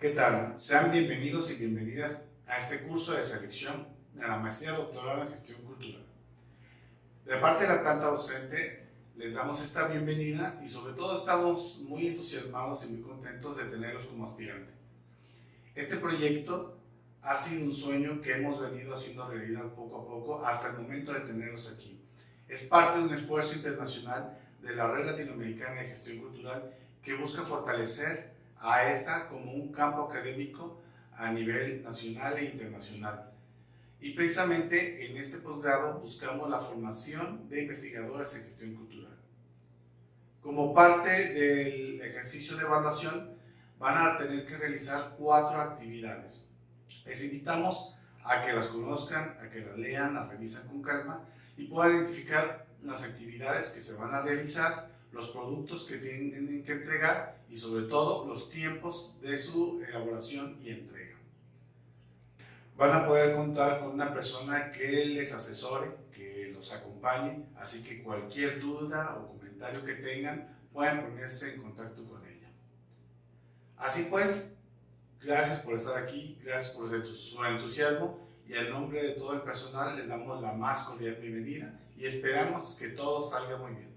¿Qué tal? Sean bienvenidos y bienvenidas a este curso de selección de la maestría doctorado en gestión cultural. De parte de la planta docente, les damos esta bienvenida y sobre todo estamos muy entusiasmados y muy contentos de tenerlos como aspirantes. Este proyecto ha sido un sueño que hemos venido haciendo realidad poco a poco hasta el momento de tenerlos aquí. Es parte de un esfuerzo internacional de la Red Latinoamericana de Gestión Cultural que busca fortalecer a esta como un campo académico a nivel nacional e internacional. Y precisamente en este posgrado buscamos la formación de investigadoras en gestión cultural. Como parte del ejercicio de evaluación, van a tener que realizar cuatro actividades. Les invitamos a que las conozcan, a que las lean, las revisen con calma y puedan identificar las actividades que se van a realizar, los productos que tienen que entregar y sobre todo los tiempos de su elaboración y entrega. Van a poder contar con una persona que les asesore, que los acompañe, así que cualquier duda o comentario que tengan pueden ponerse en contacto con ella. Así pues, gracias por estar aquí, gracias por su entusiasmo y en nombre de todo el personal les damos la más cordial bienvenida y esperamos que todo salga muy bien.